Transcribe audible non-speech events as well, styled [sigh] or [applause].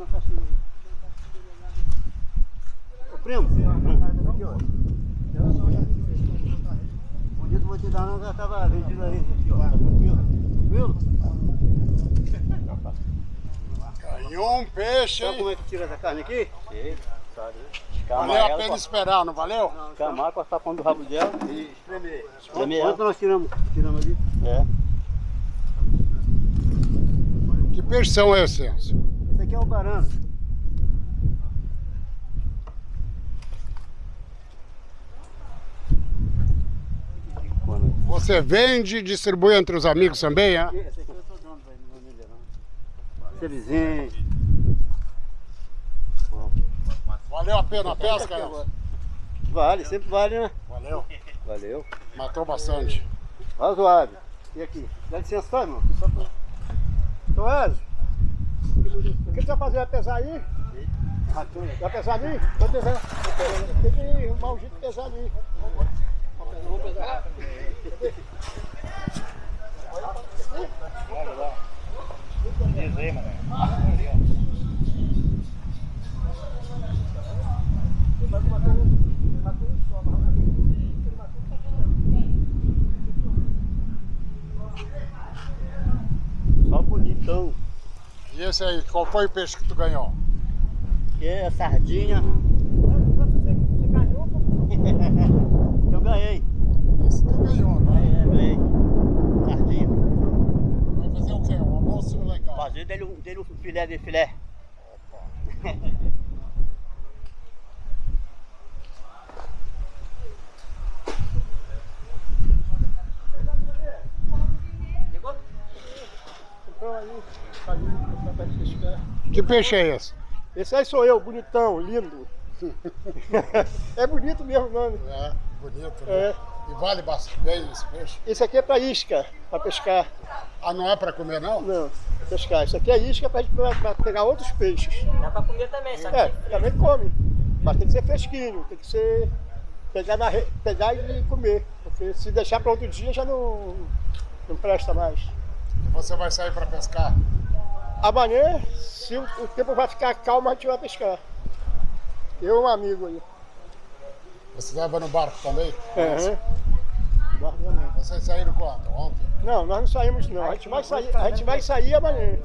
Ô primo, aqui ó. Bonito vou te dar não, já tava vendido aí, aqui ó. Viu? Ganhou um peixe, Sabe como hein? é que tira essa carne aqui? Sei, sabe. Valeu a pena esperar, não valeu? Camar com a sapão do rabo dela. E espremer. Espremer Quanto nós tiramos? Tiramos ali? É. Que peixe são esses? Esse aqui é o barano. Você vende e distribui entre os amigos também, é? Esse aqui eu sou dono, não. Vizinho. Valeu a pena a pesca, Elcio? Vale, sempre vale, né? Valeu. Valeu. Matou bastante. Razoável. E aqui? Dá licença só, irmão. Só pra... Então, Ezio, o que você vai fazer? Vai pesar aí? Vai pesar ali? Vou pesar. Tem que arrumar um jeito de pesar ali. Vamos pesar. Só bonitão. E esse aí, qual foi o peixe que tu ganhou? Que é sardinha. Você [laughs] ganhou? Eu ganhei. Esse tu ganhou, né? Ganhei, ganhei. Sardinha. Vai fazer o quê? Um almoço legal. Fazer dele, um- dele um filé de filé. Então [laughs] aí, aí, pra pescar. Que peixe é esse? Esse aí sou eu, bonitão, lindo. [laughs] é bonito mesmo o nome. É, bonito, né? É. E vale bastante bem esse peixe? Esse aqui é para isca, para pescar. Ah, não é pra comer, não? Não, pra pescar. Isso aqui é isca para pegar outros peixes. Dá pra comer também, só que É, também come. Mas tem que ser fresquinho, tem que ser. Pegar, na, re- pegar e comer. Porque se deixar para outro dia já não, não presta mais. E você vai sair pra pescar? Amanhã, se o, tempo vai ficar calmo, a gente vai pescar. Eu e um amigo aí. Você estava no barco também? Aham. Guarda também. Vocês saíram quando? Ontem? Não, nós não saímos não. A gente vai sair, a gente vai sair amanhã.